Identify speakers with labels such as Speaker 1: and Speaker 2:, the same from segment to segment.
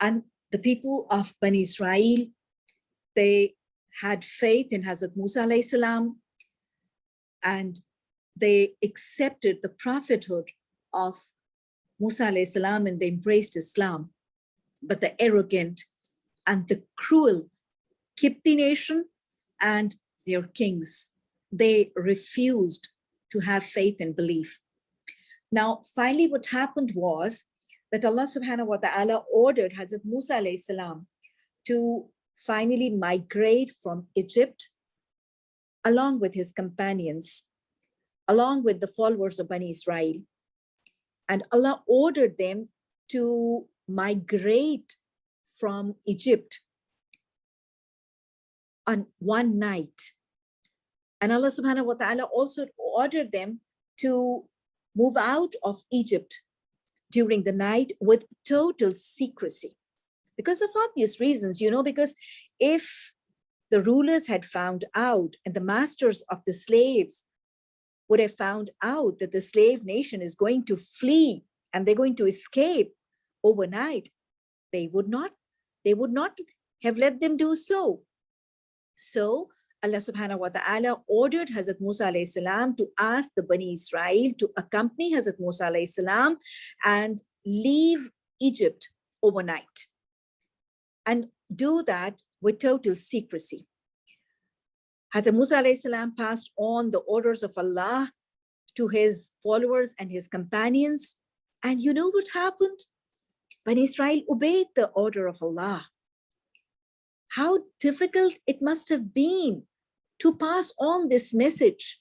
Speaker 1: And the people of Bani Israel, they had faith in Hazrat Musa salam, and they accepted the prophethood of Musa salam and they embraced Islam. But the arrogant and the cruel Kipti nation and their kings, they refused to have faith and belief. Now, finally, what happened was that Allah subhanahu wa ta'ala ordered Hazrat Musa alayhi salam to finally migrate from Egypt along with his companions, along with the followers of Bani Israel. And Allah ordered them to migrate from Egypt on one night. And Allah subhanahu wa ta'ala also ordered them to move out of Egypt during the night with total secrecy because of obvious reasons, you know, because if the rulers had found out and the masters of the slaves would have found out that the slave nation is going to flee and they're going to escape overnight, they would not, they would not have let them do so. So Allah subhanahu wa ta'ala ordered Hazrat Musa alayhi salam to ask the Bani Israel to accompany Hazrat Musa alayhi salam and leave Egypt overnight and do that with total secrecy. Hazrat Musa alayhi salam passed on the orders of Allah to his followers and his companions. And you know what happened? When Israel obeyed the order of Allah, how difficult it must have been to pass on this message.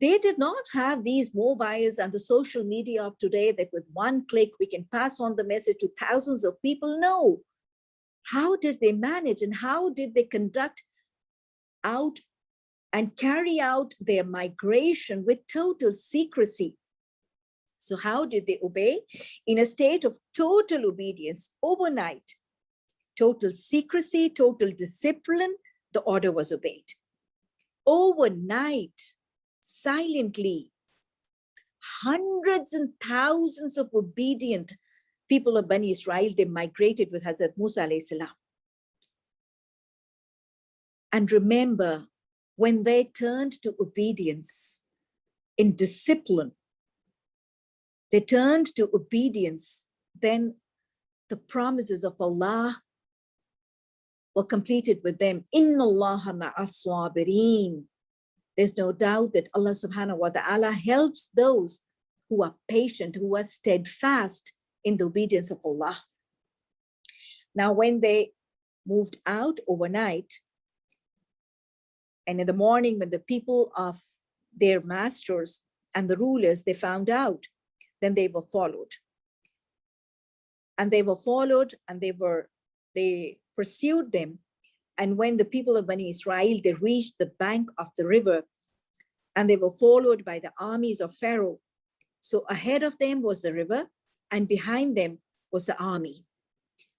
Speaker 1: They did not have these mobiles and the social media of today that with one click we can pass on the message to thousands of people. No. How did they manage and how did they conduct out and carry out their migration with total secrecy? So how did they obey? In a state of total obedience overnight, total secrecy, total discipline, the order was obeyed. Overnight, silently, hundreds and thousands of obedient people of Bani Israel, they migrated with Hazrat Musa salam. And remember, when they turned to obedience in discipline, they turned to obedience, then the promises of Allah completed with them. Inna Allah ma'as There's no doubt that Allah subhanahu wa ta'ala helps those who are patient, who are steadfast in the obedience of Allah. Now, when they moved out overnight, and in the morning when the people of their masters and the rulers, they found out, then they were followed. And they were followed and they were, they pursued them. And when the people of Bani Israel, they reached the bank of the river and they were followed by the armies of Pharaoh. So ahead of them was the river and behind them was the army.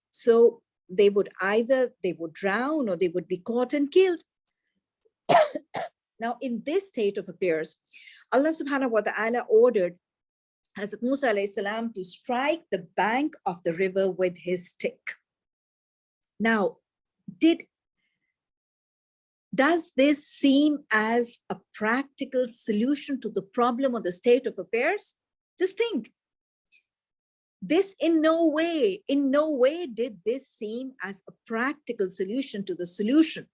Speaker 1: So they would either, they would drown or they would be caught and killed. now, in this state of affairs, Allah subhanahu wa ta'ala ordered Hazrat Musa salam to strike the bank of the river with his stick. Now, did does this seem as a practical solution to the problem or the state of affairs? Just think, this in no way, in no way did this seem as a practical solution to the solution,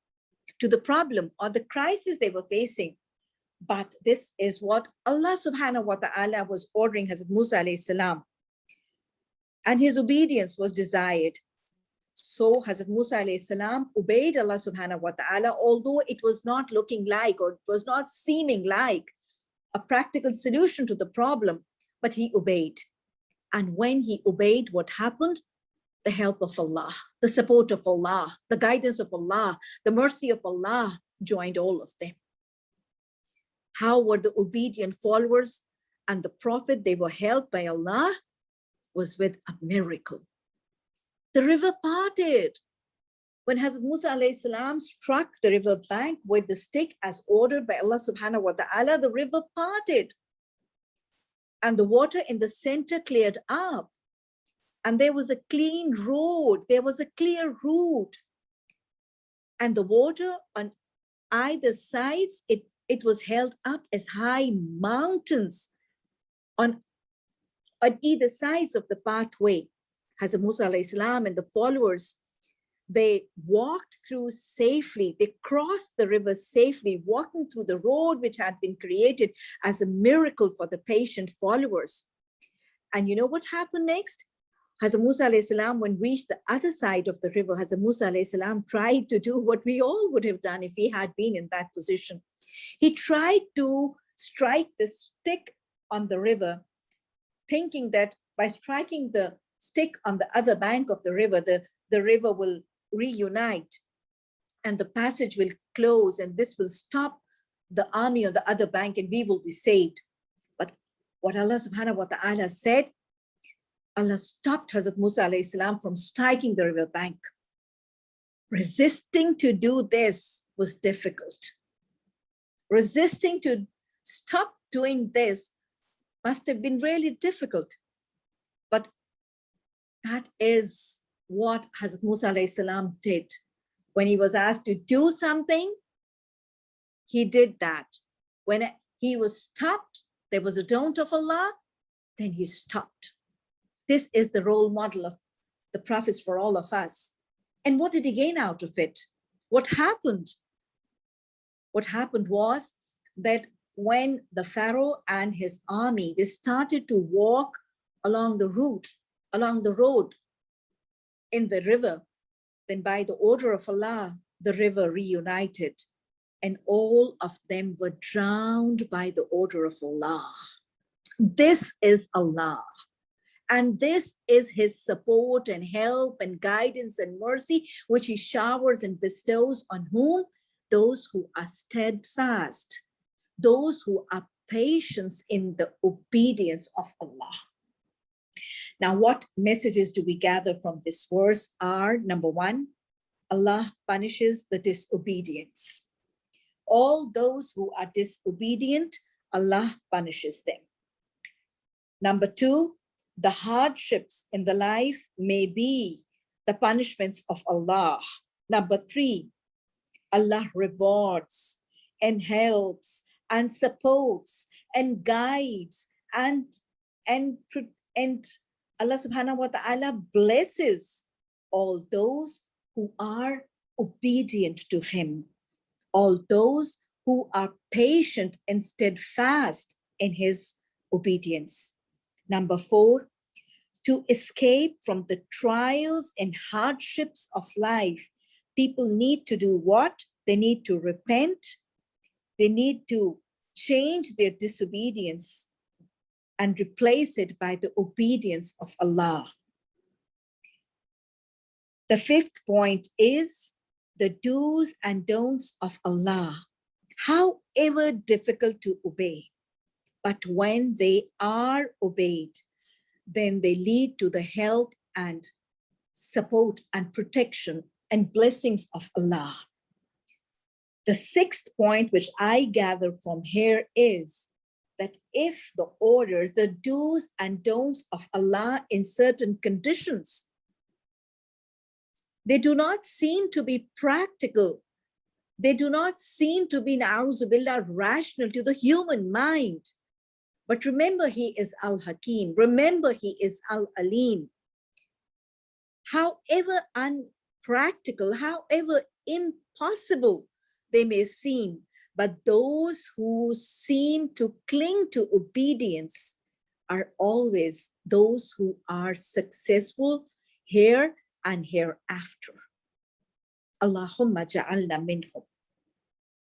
Speaker 1: to the problem or the crisis they were facing. But this is what Allah subhanahu wa ta'ala was ordering Hazrat Musa alayhi salam. And his obedience was desired. So Hazrat Musa alayhi salam obeyed Allah subhanahu wa ta'ala, although it was not looking like or it was not seeming like a practical solution to the problem, but he obeyed. And when he obeyed, what happened? The help of Allah, the support of Allah, the guidance of Allah, the mercy of Allah joined all of them. How were the obedient followers and the prophet, they were helped by Allah, was with a miracle. The river parted. When Hazrat Musa salam struck the river bank with the stick as ordered by Allah subhanahu wa ta'ala, the river parted and the water in the center cleared up and there was a clean road, there was a clear route. And the water on either sides, it, it was held up as high mountains on, on either sides of the pathway. Hazrat Musa salam and the followers, they walked through safely, they crossed the river safely, walking through the road which had been created as a miracle for the patient followers. And you know what happened next? Hazrat Musa salam, when reached the other side of the river, Hazrat Musa salam tried to do what we all would have done if he had been in that position. He tried to strike the stick on the river, thinking that by striking the stick on the other bank of the river, the, the river will reunite and the passage will close and this will stop the army on the other bank and we will be saved. But what Allah subhanahu wa ta'ala said, Allah stopped Hazrat Musa salam from striking the river bank. Resisting to do this was difficult. Resisting to stop doing this must have been really difficult. But that is what Hazrat Musa salam did. When he was asked to do something, he did that. When he was stopped, there was a don't of Allah, then he stopped. This is the role model of the prophets for all of us. And what did he gain out of it? What happened? What happened was that when the Pharaoh and his army, they started to walk along the route, along the road in the river, then by the order of Allah, the river reunited and all of them were drowned by the order of Allah. This is Allah. And this is his support and help and guidance and mercy, which he showers and bestows on whom? Those who are steadfast, those who are patient in the obedience of Allah. Now, what messages do we gather from this verse are number one, Allah punishes the disobedience. All those who are disobedient, Allah punishes them. Number two, the hardships in the life may be the punishments of Allah. Number three, Allah rewards and helps and supports and guides and and and Allah subhanahu wa ta'ala blesses all those who are obedient to him, all those who are patient and steadfast in his obedience. Number four, to escape from the trials and hardships of life, people need to do what? They need to repent. They need to change their disobedience and replace it by the obedience of Allah. The fifth point is the do's and don'ts of Allah, however difficult to obey. But when they are obeyed, then they lead to the help and support and protection and blessings of Allah. The sixth point, which I gather from here is that if the orders, the do's and don'ts of Allah in certain conditions, they do not seem to be practical. They do not seem to be, na'uzubillah, rational to the human mind. But remember, he is Al-Hakim. Remember, he is Al-Alim. However unpractical, however impossible they may seem, but those who seem to cling to obedience are always those who are successful here and hereafter. Allahumma ja'alna minhum.